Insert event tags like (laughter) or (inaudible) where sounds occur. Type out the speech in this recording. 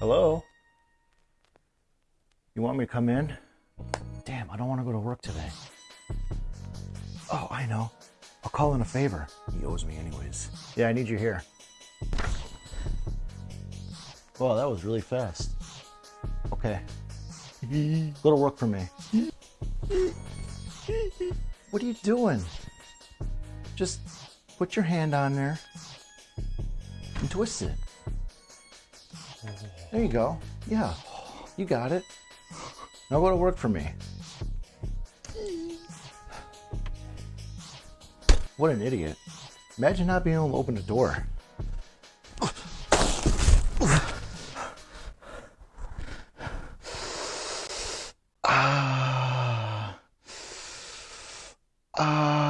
Hello? You want me to come in? Damn, I don't want to go to work today. Oh, I know. I'll call in a favor. He owes me anyways. Yeah, I need you here. Well, that was really fast. Okay. (laughs) Go to work for me. What are you doing? Just put your hand on there and twist it. There you go. Yeah, you got it. Now go to work for me. What an idiot. Imagine not being able to open the door. Ah. Uh, ah. Uh.